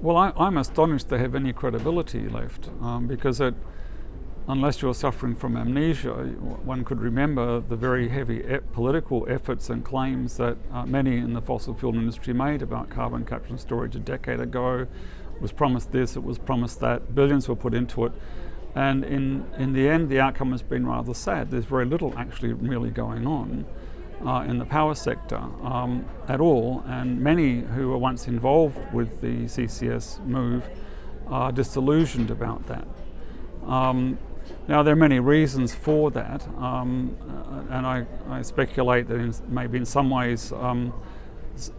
Well, I, am astonished they have any credibility left um, because it, unless you're suffering from amnesia, one could remember the very heavy e political efforts and claims that uh, many in the fossil fuel industry made about carbon capture and storage a decade ago. It was promised this, it was promised that, billions were put into it. And in, in the end, the outcome has been rather sad. There's very little actually really going on uh, in the power sector um, at all, and many who were once involved with the CCS move are disillusioned about that. Um, now there are many reasons for that, um, uh, and I, I, speculate that in, maybe in some ways um,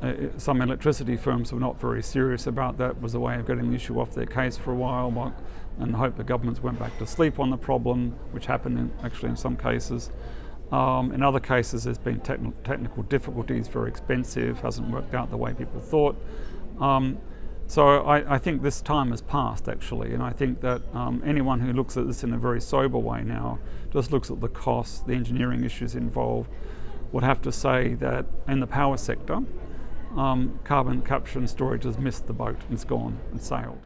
uh, some electricity firms were not very serious about that, was a way of getting the issue off their case for a while, and hope the governments went back to sleep on the problem, which happened in, actually in some cases. Um, in other cases, there's been techn technical difficulties, very expensive, hasn't worked out the way people thought. Um, so I, I, think this time has passed actually, and I think that um, anyone who looks at this in a very sober way now, just looks at the costs, the engineering issues involved, would have to say that in the power sector, um, carbon capture and storage has missed the boat, and it's gone, it's sailed.